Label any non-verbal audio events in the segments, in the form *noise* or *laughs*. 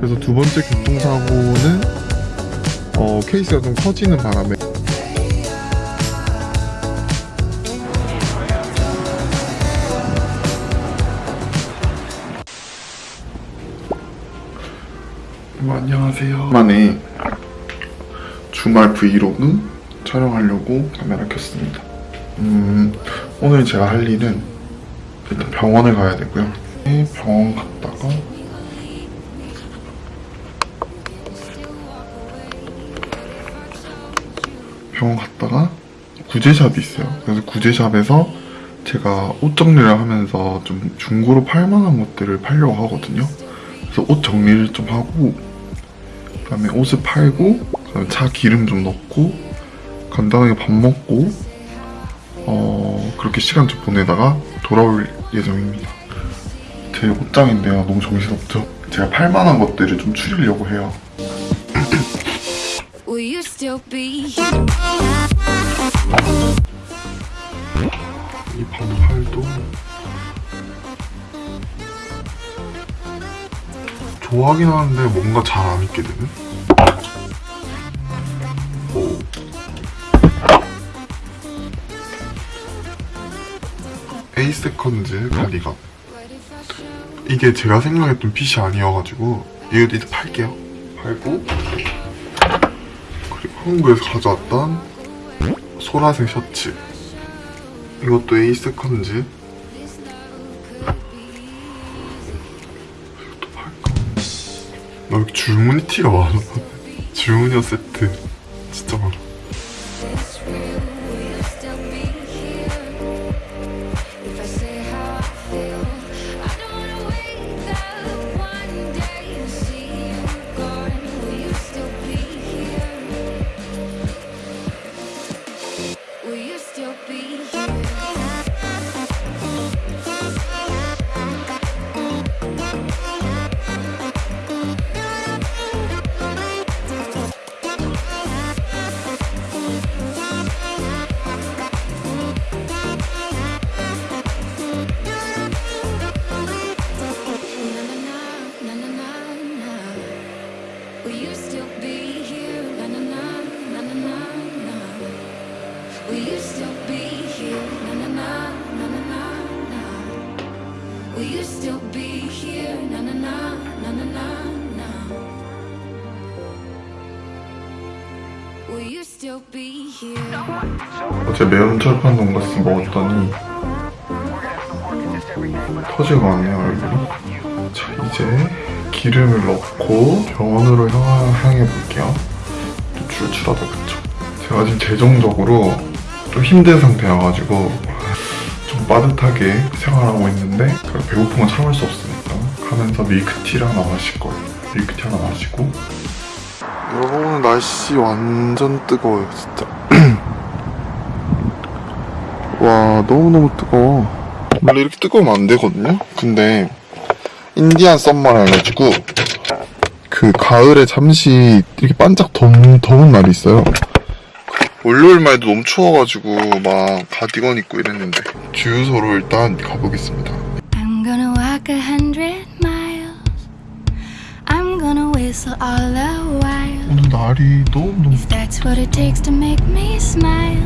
그래서 두 번째 교통사고는 어, 케이스가 좀 커지는 바람에 뭐, 안녕하세요. 만에 주말 브이로그 촬영하려고 카메라 켰습니다. 음, 오늘 제가 할 일은 일단 병원을 가야 되고요. 네, 병원 갔다가 병원 갔다가 구제샵이 있어요. 그래서 구제샵에서 제가 옷 정리를 하면서 좀 중고로 팔만한 것들을 팔려고 하거든요. 그래서 옷 정리를 좀 하고 그다음에 옷을 팔고 그다음에 차 기름 좀 넣고 간단하게 밥 먹고 어 그렇게 시간 좀 보내다가 돌아올 예정입니다. 제 옷장인데요. 너무 정신없죠? 제가 팔만한 것들을 좀 추리려고 해요. *coughs* 이 반팔도 좋아하긴 하는데 뭔가 잘 안 입게 되는? 에잇세컨즈 가디건 이게 제가 생각했던 핏이 아니어가지고 이거 이제 팔게요. 팔고 그리고 한국에서 가져왔던 소라색 셔츠. 이것도 에잇세컨즈. 이것도 팔까? 나 줄무늬 티가 많아? *laughs* 줄무늬 세트 Will you still be here? Na na na, na na na na. Will you still be here? 어제 매운 철판 돈가스 먹었더니 터지고 왔네요 얼굴이 자 이제 기름을 넣고 병원으로 향, 향해 볼게요 좀 출출하다 그쵸 제가 지금 재정적으로 좀 힘든 상태여가지고 좀 빠듯하게 생활하고 있는데 배고픈 건 참을 수 없으니까 가면서 밀크티를 하나 마실 거예요. 밀크티 하나 마시고. 여러분 오늘 날씨 완전 뜨거워요 진짜. *clears throat* 와 너무너무 뜨거워. 원래 이렇게 뜨거우면 안 되거든요? 근데 인디안 썸머라 해가지고 그 가을에 잠시 이렇게 반짝 더운, 더운 날이 있어요 월요일만 해도 너무 추워가지고 막 가디건 입고 이랬는데 주유소로 일단 가보겠습니다 I'm gonna walk a hundred miles. I'm gonna whistle all the while. 오늘 날이 너무너무 If that's what it takes to make me smile.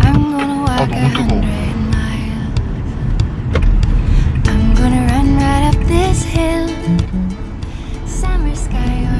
I'm gonna walk a 너무 뜨거워. hundred miles. I'm gonna run right up this hill. Summer sky or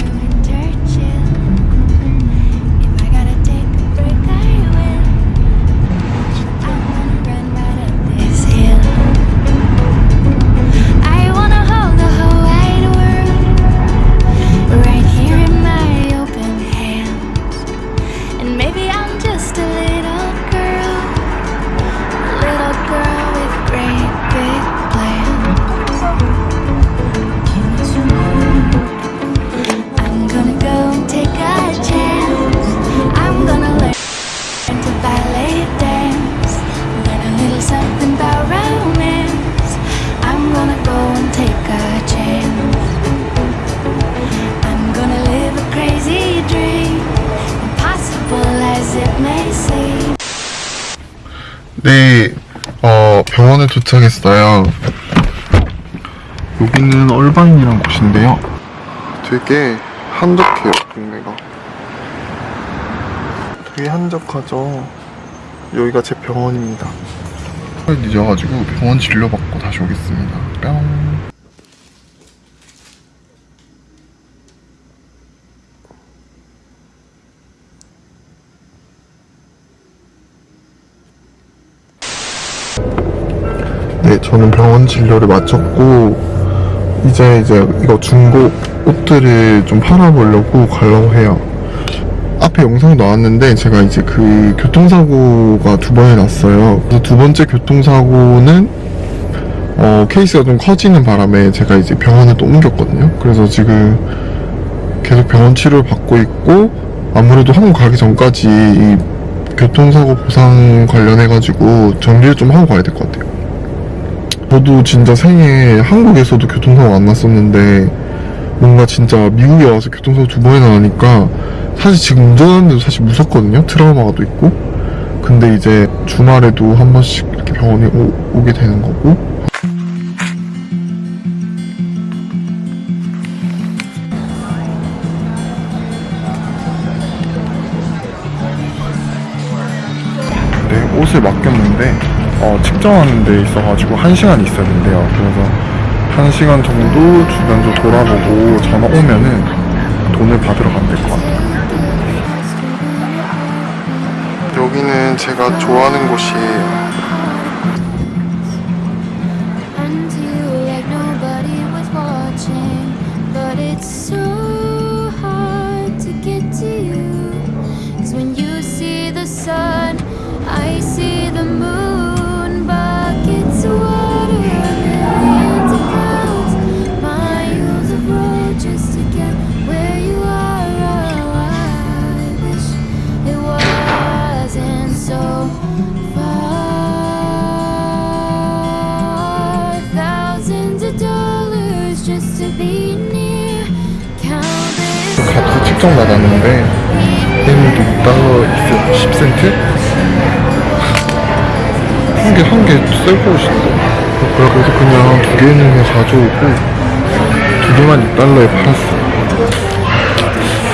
네, 어, 병원에 도착했어요. 여기는 얼반이라는 곳인데요. 되게 한적해요, 동네가. 되게 한적하죠. 여기가 제 병원입니다. 늦어가지고 병원 진료받고 다시 오겠습니다. 뿅. 네, 저는 병원 진료를 마쳤고 이제 이제 이거 중고 옷들을 좀 팔아보려고 가려고 해요. 앞에 영상이 나왔는데 제가 이제 그 교통사고가 두 번이 났어요. 두 번째 교통사고는 어, 케이스가 좀 커지는 바람에 제가 이제 병원을 또 옮겼거든요. 그래서 지금 계속 병원 치료를 받고 있고 아무래도 한국 가기 전까지 이 교통사고 보상 관련해가지고 정리를 좀 하고 가야 될 것 같아요. 저도 진짜 생애 한국에서도 교통사고 안 났었는데 뭔가 진짜 미국에 와서 교통사고 두 번이나 나니까 사실 지금 운전하는데도 사실 무섭거든요. 트라우마가 또 있고. 근데 이제 주말에도 한 번씩 이렇게 병원에 오, 오게 되는 거고. 네, 옷을 맡겼는데 어, 측정하는 데 있어가지고 한시간 있어야 된대요. 그래서 한시간 정도 주변 좀 돌아보고 전화 오면은 돈을 받으러 가면 될 것 같아요. 여기는 제가 좋아하는 곳이에요. 값을 측정 받았는데 얘는 6달러 10센트? 한 개 한개 셀프 옷인데? 그래서 그냥 두 개는 그냥 가져오고 두 개만 6달러에 팔았어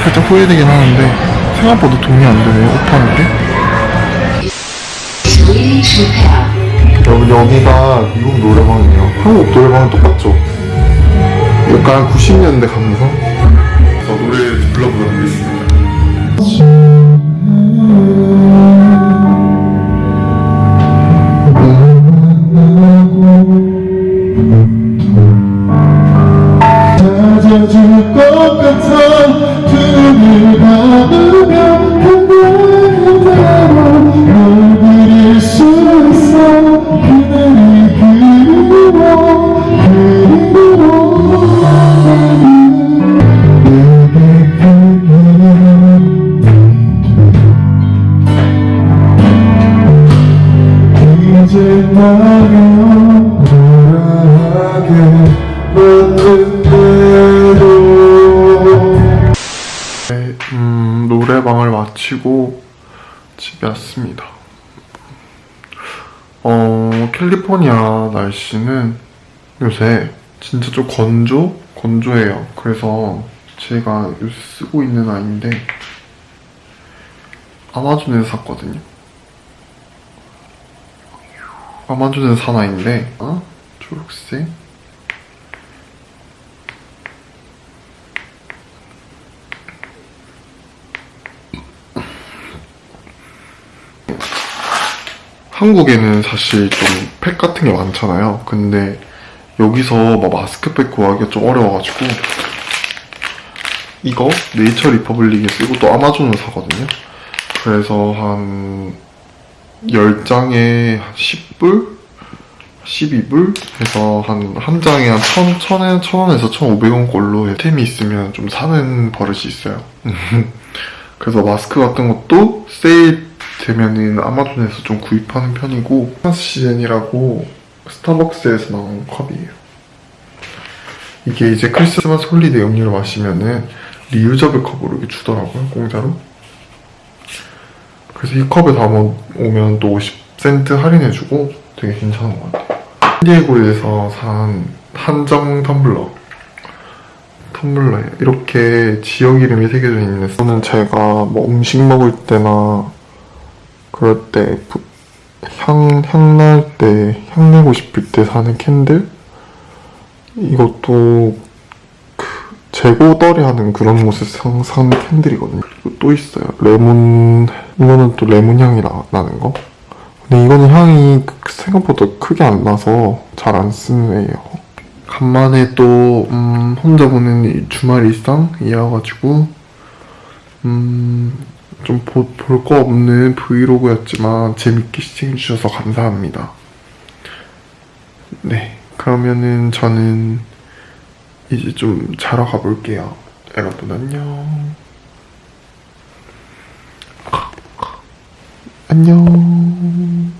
살짝 후회되긴 하는데 생각보다 돈이 안 드네요 옷 파는 게 여러분 여기가 미국 노래방이에요. 한국 노래방은 똑같죠? 약간 90년대 감성? 저 노래 불러보도록 하겠습니다. 집에 왔습니다. 어, 캘리포니아 날씨는 요새 진짜 좀 건조? 건조해요. 그래서 제가 요새 쓰고 있는 아이인데 아마존에서 샀거든요. 아마존에서 산 아이인데 어? 초록색 한국에는 사실 좀 팩 같은 게 많잖아요. 근데 여기서 막 마스크팩 구하기가 좀 어려워가지고 이거 네이처 리퍼블릭에 쓰고 또 아마존을 사거든요. 그래서 한 10장에 한 10불? 12불? 해서 한, 한 장에 한 1000, 1000엔, 1000원에서 1500원 꼴로 템이 있으면 좀 사는 버릇이 있어요. *laughs* 그래서 마스크 같은 것도 세일 되면은 아마존에서 좀 구입하는 편이고 크리스마스 시즌이라고 스타벅스에서 나온 컵이에요. 이게 이제 크리스마스 holiday 음료를 마시면은 reusable 컵으로 주더라고요, 공짜로. 그래서 이 컵에 담아오면 또 50센트 할인해주고 되게 괜찮은 것 같아요. 샌디에고에서 산 한정 텀블러. 텀블러예요. 이렇게 지역 이름이 새겨져 있는. 저는 제가 뭐 음식 먹을 때나 그럴 때 향, 향날 때, 향 내고 싶을 때 사는 candle? 이것도 그 재고 떨이 하는 그런 곳에서 산 candle이거든요. 그리고 또 있어요. 레몬, 이거는 또 레몬 향이 나, 나는 거. 근데 이거는 향이 그- 생각보다 크게 안 나서 잘 안 쓰는 애예요. 간만에 또, 음, 혼자 이 주말 일상 이어가지고, 음, 좀 볼 거 없는 브이로그였지만 재밌게 시청해주셔서 감사합니다. 네, 그러면은 저는 이제 좀 자러 가볼게요. 여러분 안녕. 안녕.